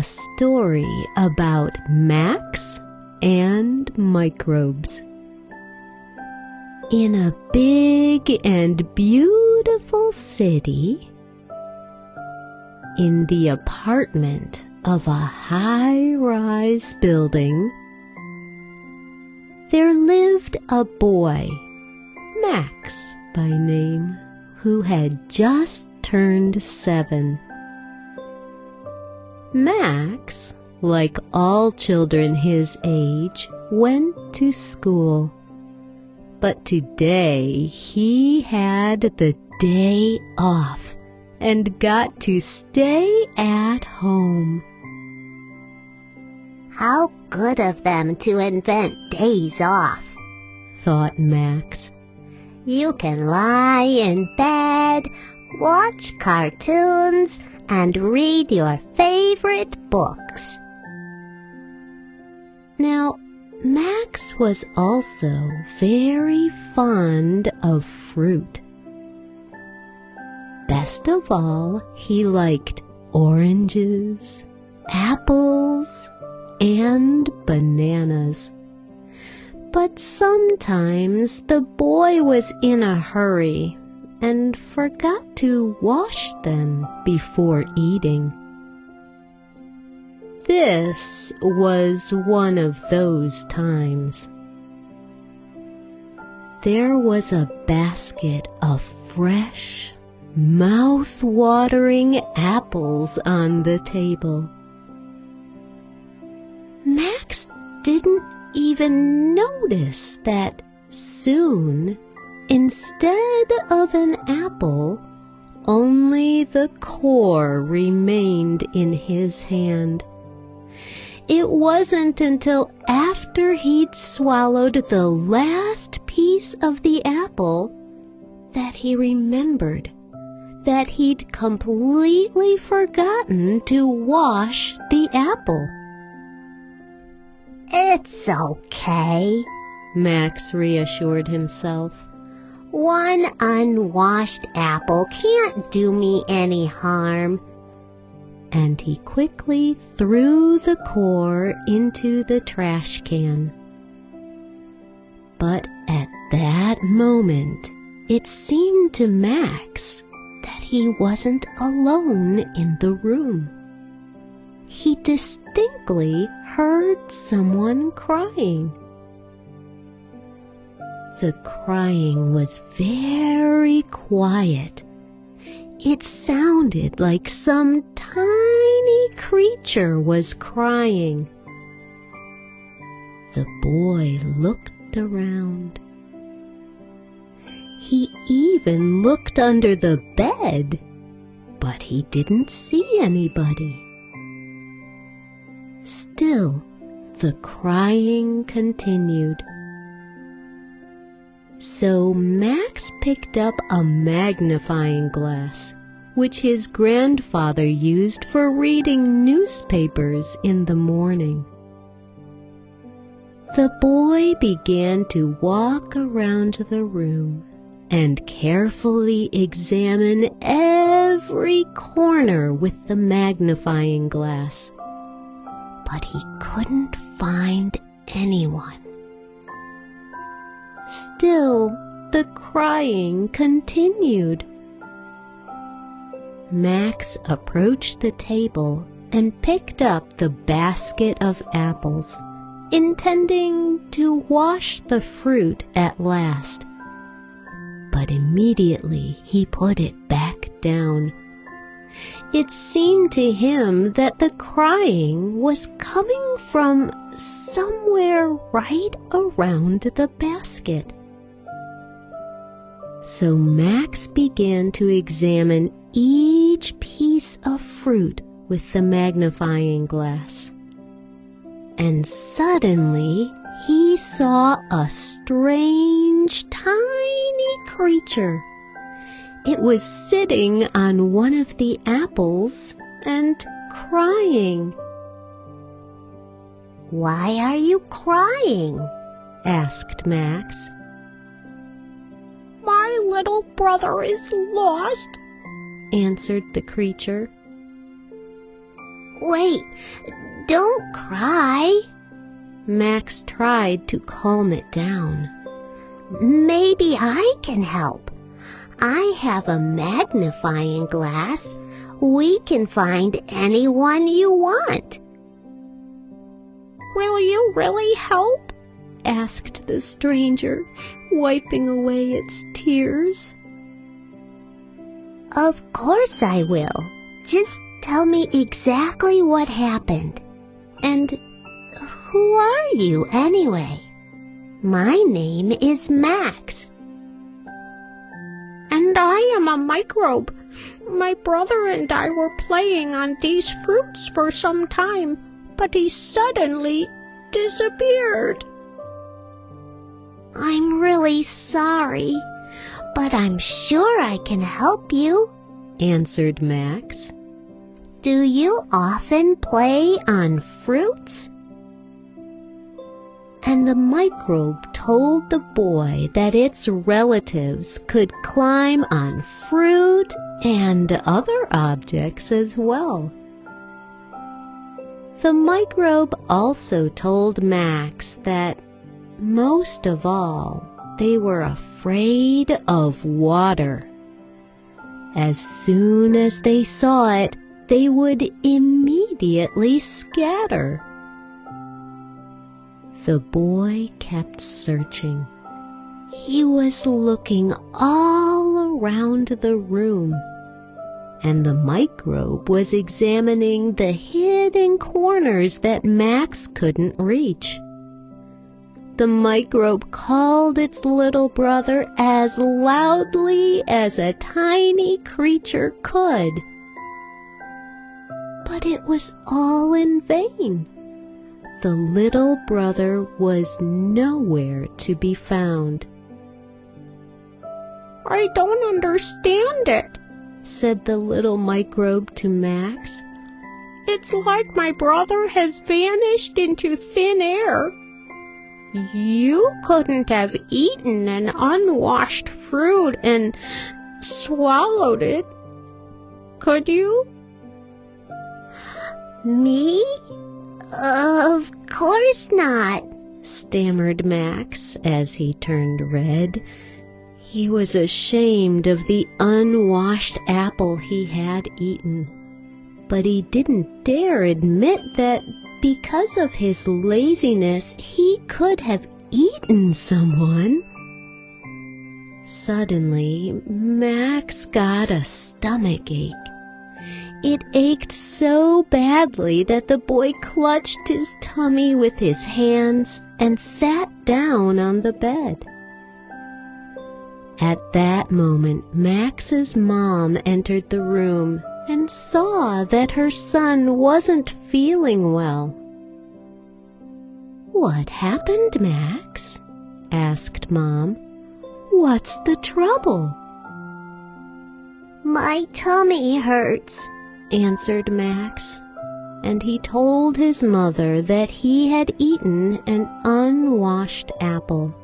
a story about Max and microbes. In a big and beautiful city, in the apartment of a high rise building, there lived a boy, Max by name, who had just turned seven. Max, like all children his age, went to school. But today he had the day off and got to stay at home. How good of them to invent days off, thought Max. You can lie in bed, watch cartoons, and read your favorite books. Now, Max was also very fond of fruit. Best of all, he liked oranges, apples, and bananas. But sometimes the boy was in a hurry and forgot to wash them before eating. This was one of those times. There was a basket of fresh, mouth-watering apples on the table. Max didn't even notice that soon, instead of an apple, only the core remained in his hand. It wasn't until after he'd swallowed the last piece of the apple that he remembered that he'd completely forgotten to wash the apple. It's okay, Max reassured himself. One unwashed apple can't do me any harm. And he quickly threw the core into the trash can. But at that moment, it seemed to Max that he wasn't alone in the room he distinctly heard someone crying. The crying was very quiet. It sounded like some tiny creature was crying. The boy looked around. He even looked under the bed, but he didn't see anybody. Still, the crying continued. So Max picked up a magnifying glass, which his grandfather used for reading newspapers in the morning. The boy began to walk around the room and carefully examine every corner with the magnifying glass but he couldn't find anyone. Still, the crying continued. Max approached the table and picked up the basket of apples, intending to wash the fruit at last. But immediately he put it back down it seemed to him that the crying was coming from somewhere right around the basket. So Max began to examine each piece of fruit with the magnifying glass. And suddenly he saw a strange tiny creature it was sitting on one of the apples and crying. Why are you crying? asked Max. My little brother is lost, answered the creature. Wait, don't cry. Max tried to calm it down. Maybe I can help. I have a magnifying glass. We can find anyone you want. Will you really help? asked the stranger, wiping away its tears. Of course I will. Just tell me exactly what happened. And who are you anyway? My name is Max. And I am a microbe. My brother and I were playing on these fruits for some time, but he suddenly disappeared. I'm really sorry, but I'm sure I can help you, answered Max. Do you often play on fruits? And the microbe told the boy that its relatives could climb on fruit and other objects as well. The microbe also told Max that most of all, they were afraid of water. As soon as they saw it, they would immediately scatter. The boy kept searching. He was looking all around the room, and the microbe was examining the hidden corners that Max couldn't reach the microbe called its little brother as loudly as a tiny creature could. But it was all in vain. The little brother was nowhere to be found. I don't understand it, said the little microbe to Max. It's like my brother has vanished into thin air. You couldn't have eaten an unwashed fruit and swallowed it, could you? Me? Of course not, stammered Max as he turned red. He was ashamed of the unwashed apple he had eaten, but he didn't dare admit that because of his laziness, he could have eaten someone. Suddenly, Max got a stomach ache. It ached so badly that the boy clutched his tummy with his hands and sat down on the bed. At that moment, Max's mom entered the room and saw that her son wasn't feeling well. What happened, Max? asked Mom. What's the trouble? My tummy hurts, answered Max, and he told his mother that he had eaten an unwashed apple.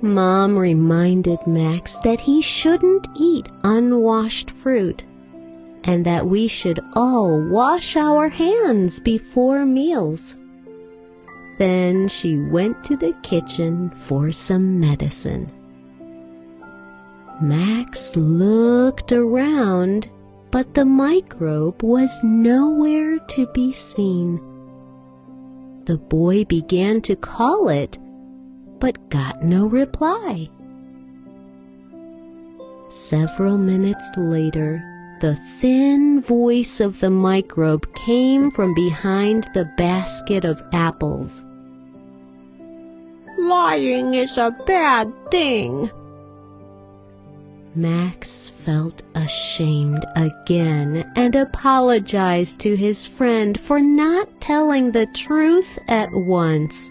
Mom reminded Max that he shouldn't eat unwashed fruit and that we should all wash our hands before meals. Then she went to the kitchen for some medicine. Max looked around, but the microbe was nowhere to be seen. The boy began to call it, but got no reply. Several minutes later, the thin voice of the microbe came from behind the basket of apples. Lying is a bad thing. Max felt ashamed again and apologized to his friend for not telling the truth at once.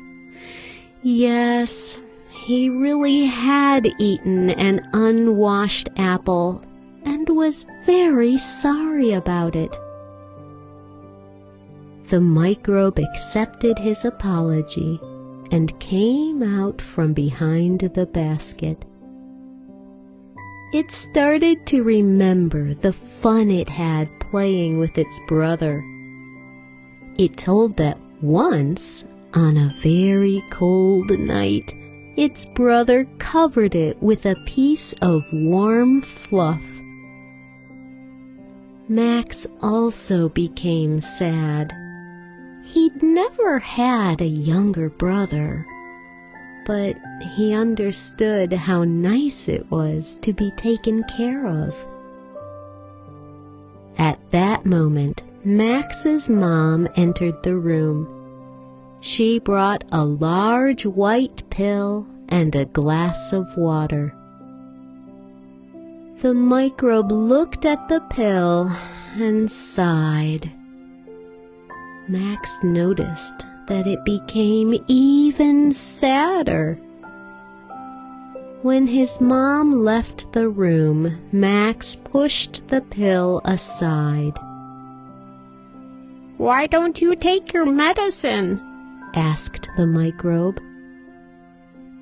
Yes, he really had eaten an unwashed apple and was very sorry about it. The microbe accepted his apology and came out from behind the basket. It started to remember the fun it had playing with its brother. It told that once, on a very cold night, its brother covered it with a piece of warm fluff. Max also became sad. He'd never had a younger brother, but he understood how nice it was to be taken care of. At that moment, Max's mom entered the room. She brought a large white pill and a glass of water. The microbe looked at the pill and sighed. Max noticed that it became even sadder. When his mom left the room, Max pushed the pill aside. Why don't you take your medicine? Asked the microbe.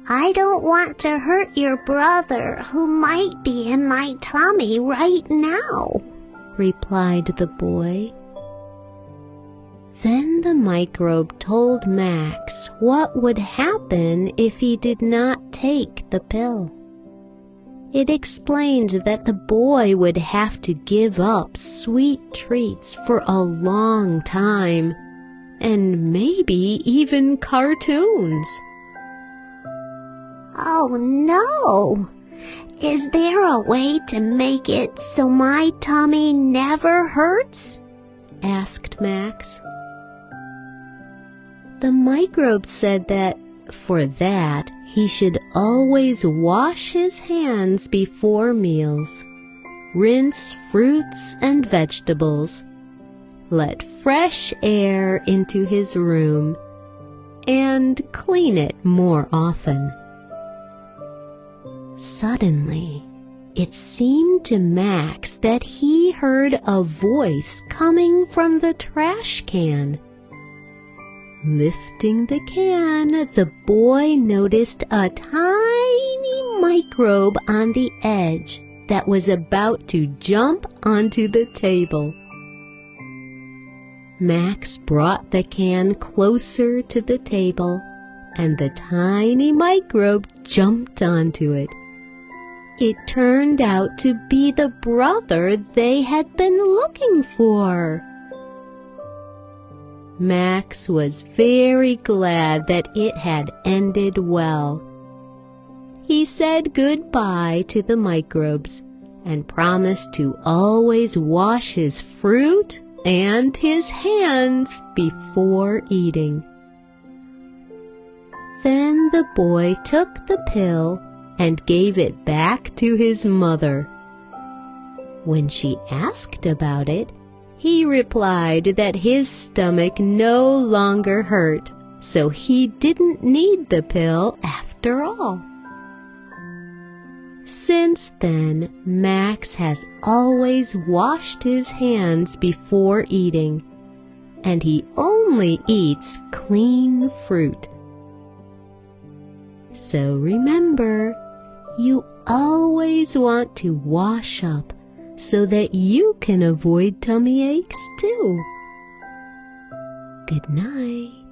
I don't want to hurt your brother who might be in my tummy right now, replied the boy. Then the microbe told Max what would happen if he did not take the pill. It explained that the boy would have to give up sweet treats for a long time, and maybe even cartoons. Oh no! Is there a way to make it so my tummy never hurts? asked Max. The microbe said that, for that, he should always wash his hands before meals, rinse fruits and vegetables, let fresh air into his room, and clean it more often. Suddenly, it seemed to Max that he heard a voice coming from the trash can. Lifting the can, the boy noticed a tiny microbe on the edge that was about to jump onto the table. Max brought the can closer to the table and the tiny microbe jumped onto it. It turned out to be the brother they had been looking for. Max was very glad that it had ended well. He said goodbye to the microbes and promised to always wash his fruit and his hands before eating. Then the boy took the pill and gave it back to his mother. When she asked about it, he replied that his stomach no longer hurt, so he didn't need the pill after all. Since then, Max has always washed his hands before eating, and he only eats clean fruit. So remember, you always want to wash up so that you can avoid tummy aches too. Good night.